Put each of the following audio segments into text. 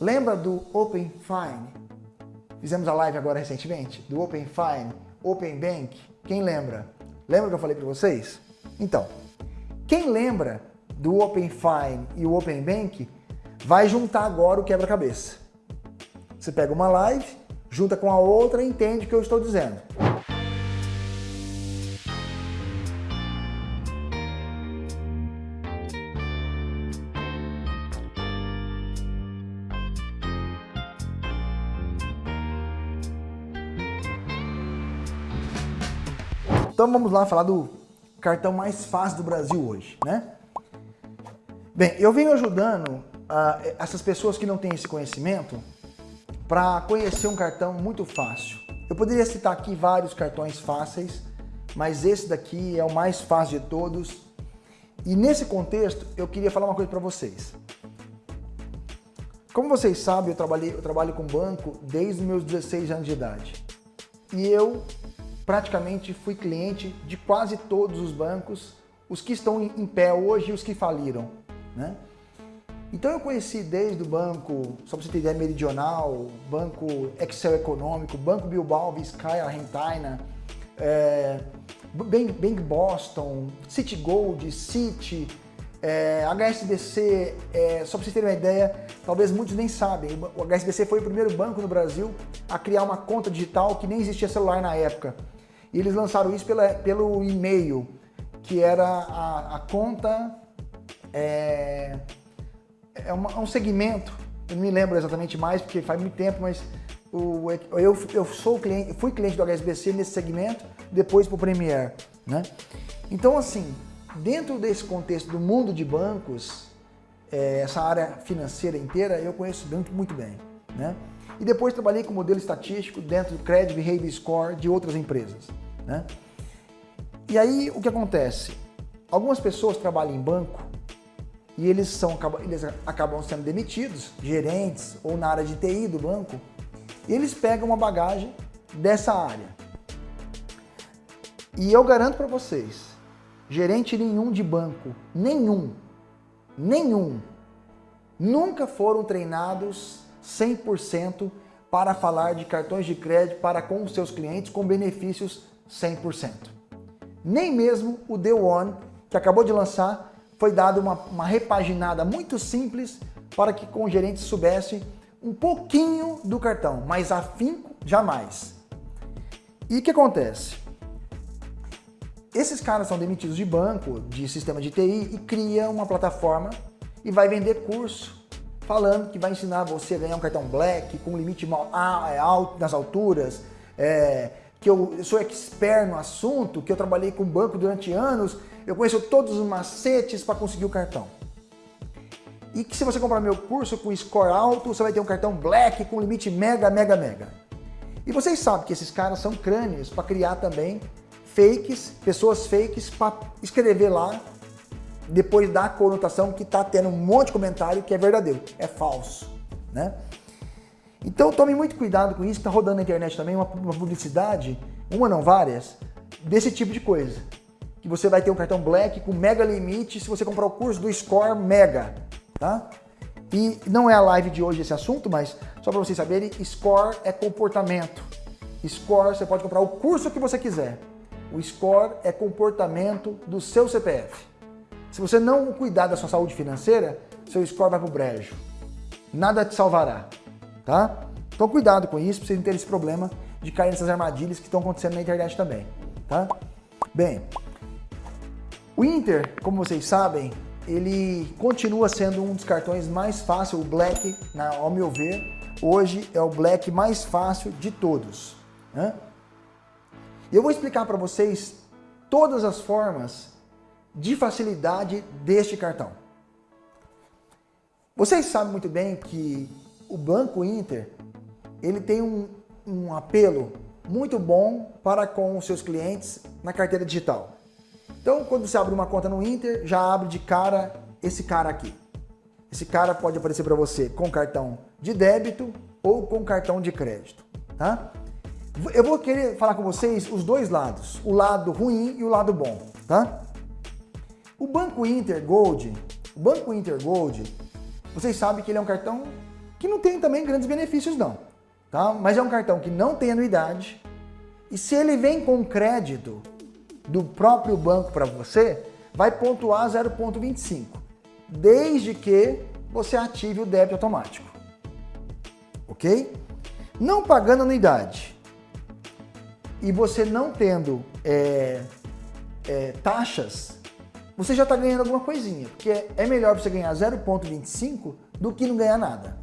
Lembra do Open Fine? Fizemos a live agora recentemente, do Open Fine, Open Bank. Quem lembra? Lembra que eu falei para vocês? Então, quem lembra do Open Fine e o Open Bank vai juntar agora o quebra-cabeça. Você pega uma live, junta com a outra e entende o que eu estou dizendo. Então vamos lá falar do cartão mais fácil do Brasil hoje, né? Bem, eu venho ajudando uh, essas pessoas que não têm esse conhecimento para conhecer um cartão muito fácil. Eu poderia citar aqui vários cartões fáceis, mas esse daqui é o mais fácil de todos. E nesse contexto, eu queria falar uma coisa para vocês. Como vocês sabem, eu, trabalhei, eu trabalho com banco desde meus 16 anos de idade. E eu praticamente fui cliente de quase todos os bancos, os que estão em pé hoje e os que faliram. Né? Então eu conheci desde o banco, só para você ter ideia, Meridional, Banco Excel Econômico, Banco Bilbao, Vizcaya, Argentina, é, Bank, Bank Boston, City Gold, City, é, HSBC, é, só para vocês terem uma ideia, talvez muitos nem sabem, o HSBC foi o primeiro banco no Brasil a criar uma conta digital que nem existia celular na época. E eles lançaram isso pela, pelo e-mail, que era a, a conta... É, é, uma, é, um segmento, eu não me lembro exatamente mais, porque faz muito tempo, mas o, eu, eu sou cliente, fui cliente do HSBC nesse segmento, depois para o Premier. Né? Então, assim, dentro desse contexto do mundo de bancos, é, essa área financeira inteira, eu conheço muito, muito bem. Né? E depois trabalhei com modelo estatístico dentro do Credit Behavior Score de outras empresas. Né? E aí o que acontece? Algumas pessoas trabalham em banco e eles, são, eles acabam sendo demitidos, gerentes ou na área de TI do banco, e eles pegam uma bagagem dessa área. E eu garanto para vocês, gerente nenhum de banco, nenhum, nenhum, nunca foram treinados 100% para falar de cartões de crédito para com os seus clientes com benefícios 100%. Nem mesmo o The One, que acabou de lançar, foi dado uma, uma repaginada muito simples para que com o gerente soubesse um pouquinho do cartão, mas afinco jamais. E o que acontece? Esses caras são demitidos de banco, de sistema de TI e cria uma plataforma e vai vender curso falando que vai ensinar você a ganhar um cartão Black com limite é, alto nas alturas, é, que eu, sou expert no assunto, que eu trabalhei com banco durante anos, eu conheço todos os macetes para conseguir o cartão. E que se você comprar meu curso com score alto, você vai ter um cartão Black com limite mega, mega, mega. E vocês sabem que esses caras são crânios para criar também fakes, pessoas fakes para escrever lá depois da conotação que está tendo um monte de comentário que é verdadeiro, é falso, né? Então tome muito cuidado com isso, está rodando na internet também uma, uma, publicidade, uma não várias, desse tipo de coisa. Que você vai ter um cartão Black com mega limite se você comprar o curso do Score Mega, tá? E não é a live de hoje esse assunto, mas só para vocês saberem, Score é comportamento. Score, você pode comprar o curso que você quiser. O Score é comportamento do seu CPF. Se você não cuidar da sua saúde financeira, seu score vai pro brejo. Nada te salvará, tá? Então cuidado com isso, para vocês não terem esse problema de cair nessas armadilhas que estão acontecendo na internet também, tá? Bem, o Inter, como vocês sabem, ele continua sendo um dos cartões mais fáceis, o Black, na, ao meu ver, hoje é o Black mais fácil de todos. Né? E eu vou explicar para vocês todas as formas de facilidade deste cartão. Vocês sabem muito bem que o Banco Inter ele tem um, um apelo muito bom para com os seus clientes na carteira digital. Então, quando você abre uma conta no Inter, já abre de cara esse cara aqui. Esse cara pode aparecer para você com cartão de débito ou com cartão de crédito, tá? Eu vou querer falar com vocês os dois lados, o lado ruim e o lado bom, tá? O Banco Inter Gold, o Banco Inter Gold, vocês sabem que ele é um cartão que não tem também grandes benefícios não, tá? Mas é um cartão que não tem anuidade e se ele vem com crédito do próprio banco para você, vai pontuar 0,25, desde que você ative o débito automático, ok? Não pagando anuidade e você não tendo é, é, taxas, você já está ganhando alguma coisinha, porque é melhor você ganhar 0,25 do que não ganhar nada.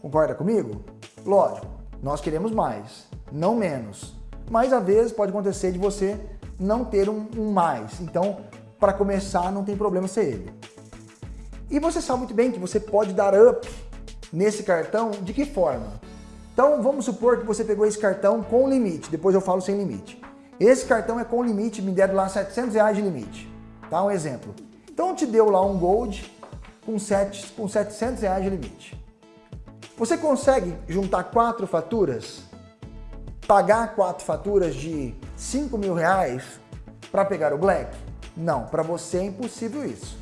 Concorda comigo? Lógico, nós queremos mais, não menos. Mas às vezes pode acontecer de você não ter um, um mais. Então, para começar, não tem problema ser ele. E você sabe muito bem que você pode dar up nesse cartão de que forma? Então, vamos supor que você pegou esse cartão com limite, depois eu falo sem limite. Esse cartão é com limite, me deram lá 700 reais de limite, tá? Um exemplo. Então, te deu lá um Gold com, 7, com 700 reais de limite. Você consegue juntar quatro faturas, pagar quatro faturas de 5 mil reais para pegar o Black? Não, para você é impossível isso.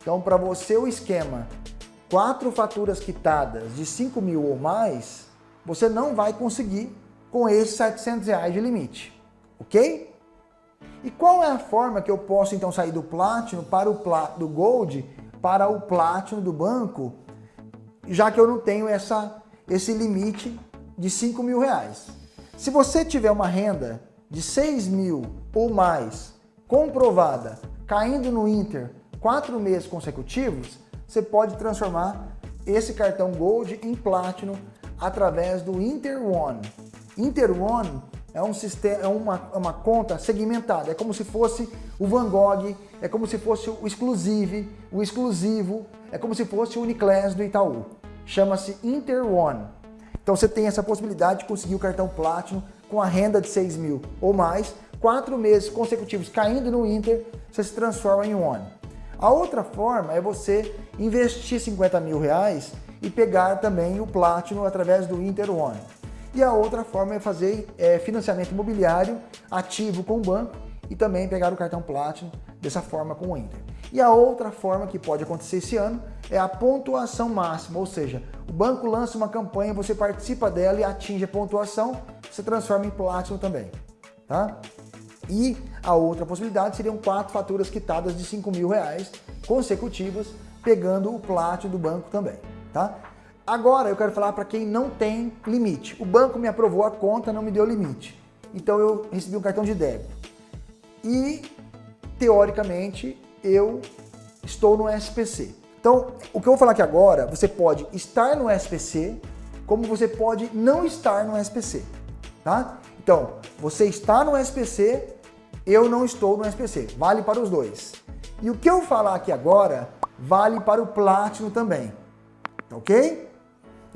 Então, para você o esquema, quatro faturas quitadas de 5 mil ou mais, você não vai conseguir com esses 700 reais de limite, ok? E qual é a forma que eu posso então sair do Platinum para o do Gold para o Platinum do banco já que eu não tenho essa, esse limite de 5 mil reais. Se você tiver uma renda de 6 mil ou mais comprovada, caindo no Inter quatro meses consecutivos, você pode transformar esse cartão Gold em Platinum através do Inter One. Inter One é, um sistema, é uma, é uma conta segmentada, é como se fosse o Van Gogh, é como se fosse o Exclusive, o exclusivo, é como se fosse o Uniclass do Itaú chama-se Inter One. Então você tem essa possibilidade de conseguir o cartão Platinum com a renda de 6 mil ou mais, quatro meses consecutivos caindo no Inter, você se transforma em One. A outra forma é você investir 50 mil reais e pegar também o Platinum através do Inter One. E a outra forma é fazer é, financiamento imobiliário ativo com o banco e também pegar o cartão Platinum dessa forma com o Inter. E a outra forma que pode acontecer esse ano é a pontuação máxima, ou seja, o banco lança uma campanha, você participa dela e atinge a pontuação, você transforma em Platinum também. Tá? E a outra possibilidade seriam quatro faturas quitadas de 5 mil reais consecutivas, pegando o Platinum do banco também. Tá? Agora eu quero falar para quem não tem limite. O banco me aprovou a conta, não me deu limite. Então eu recebi um cartão de débito. E, teoricamente, eu estou no SPC. Então, o que eu vou falar aqui agora, você pode estar no SPC, como você pode não estar no SPC, tá? Então, você está no SPC, eu não estou no SPC, vale para os dois. E o que eu falar aqui agora, vale para o Platinum também, ok?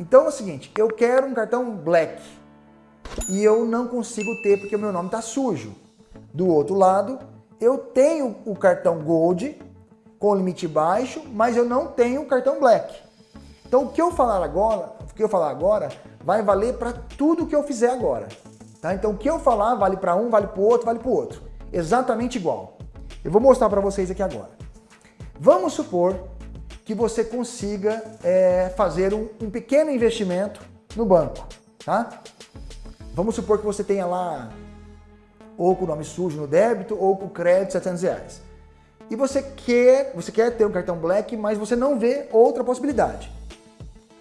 Então é o seguinte, eu quero um cartão Black e eu não consigo ter porque o meu nome está sujo. Do outro lado, eu tenho o cartão Gold com limite baixo, mas eu não tenho o cartão Black. Então o que eu falar agora, o que eu falar agora vai valer para tudo que eu fizer agora. Tá? Então o que eu falar vale para um, vale para o outro, vale para o outro. Exatamente igual. Eu vou mostrar para vocês aqui agora. Vamos supor que você consiga é, fazer um, um pequeno investimento no banco. Tá? Vamos supor que você tenha lá ou com o nome sujo no débito, ou com crédito 700 reais. E você quer, você quer ter um cartão Black, mas você não vê outra possibilidade.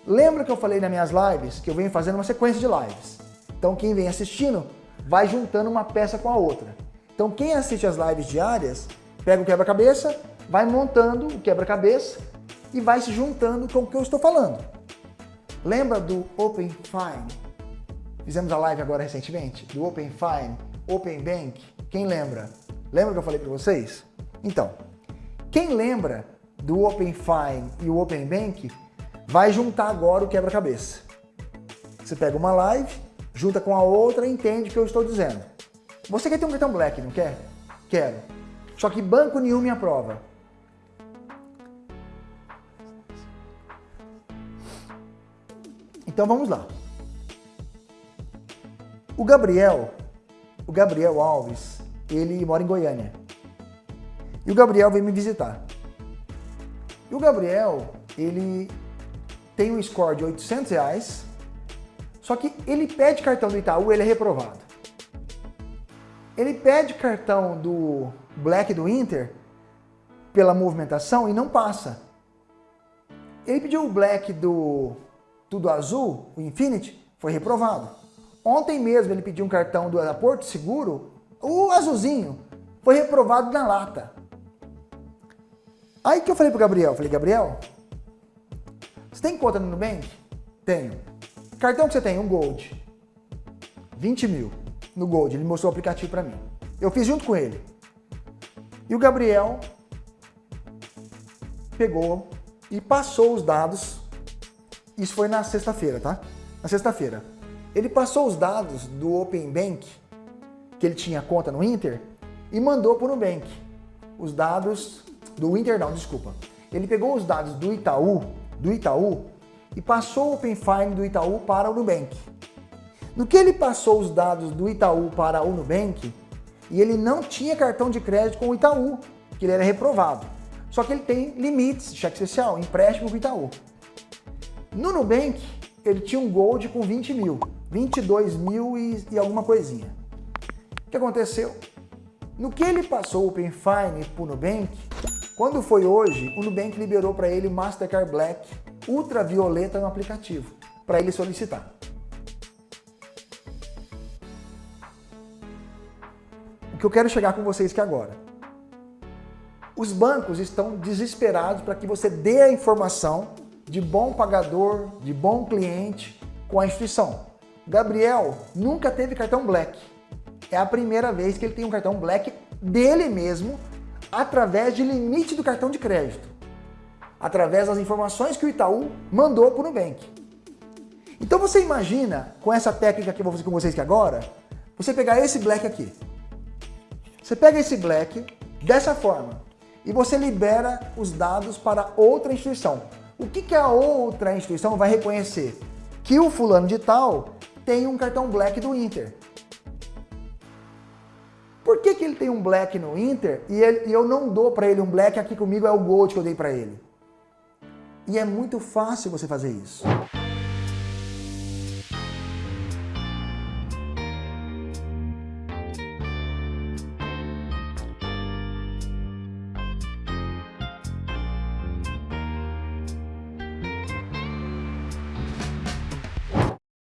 Lembra que eu falei nas minhas lives, que eu venho fazendo uma sequência de lives. Então quem vem assistindo, vai juntando uma peça com a outra. Então quem assiste as lives diárias, pega o quebra-cabeça, vai montando o quebra-cabeça e vai se juntando com o que eu estou falando. Lembra do Open Fine? Fizemos a live agora recentemente, do Open Fine Open Bank, quem lembra? Lembra que eu falei para vocês? Então, quem lembra do Open Fine e o Open Bank vai juntar agora o quebra-cabeça. Você pega uma live, junta com a outra e entende o que eu estou dizendo. Você quer ter um cartão Black, não quer? Quero. Só que banco nenhum me aprova. Então vamos lá. O Gabriel o Gabriel Alves, ele mora em Goiânia. E o Gabriel veio me visitar. E o Gabriel, ele tem um score de 800 reais, só que ele pede cartão do Itaú, ele é reprovado. Ele pede cartão do Black do Inter pela movimentação e não passa. Ele pediu o Black do Tudo Azul, o Infinity, foi reprovado. Ontem mesmo ele pediu um cartão do Porto Seguro, o azulzinho, foi reprovado na lata. Aí que eu falei pro Gabriel, falei, Gabriel, você tem conta no Nubank? Tenho. Cartão que você tem? Um Gold. 20 mil no Gold. Ele mostrou o aplicativo para mim. Eu fiz junto com ele. E o Gabriel pegou e passou os dados. Isso foi na sexta-feira, tá? Na sexta-feira. Ele passou os dados do Open Bank, que ele tinha conta no Inter, e mandou para o Nubank. Os dados do Inter não, desculpa. Ele pegou os dados do Itaú, do Itaú e passou o Open Fine do Itaú para o Nubank. No que ele passou os dados do Itaú para o Nubank, e ele não tinha cartão de crédito com o Itaú, que ele era reprovado. Só que ele tem limites, cheque especial, empréstimo com o Itaú. No Nubank, ele tinha um Gold com 20 mil, 22 mil e, e alguma coisinha. O que aconteceu? No que ele passou o Open Fine para o Nubank, quando foi hoje, o Nubank liberou para ele Mastercard Black ultravioleta no aplicativo, para ele solicitar. O que eu quero chegar com vocês aqui agora. Os bancos estão desesperados para que você dê a informação de bom pagador, de bom cliente com a instituição. Gabriel nunca teve cartão Black. É a primeira vez que ele tem um cartão Black dele mesmo através de limite do cartão de crédito, através das informações que o Itaú mandou para o Nubank. Então você imagina, com essa técnica que eu vou fazer com vocês aqui agora, você pegar esse black aqui. Você pega esse black dessa forma e você libera os dados para outra instituição. O que, que a outra instituição vai reconhecer? Que o fulano de tal tem um cartão black do Inter. Por que, que ele tem um black no Inter e, ele, e eu não dou para ele um black aqui comigo é o Gold que eu dei para ele? E é muito fácil você fazer isso.